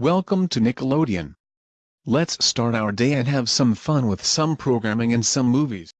Welcome to Nickelodeon. Let's start our day and have some fun with some programming and some movies.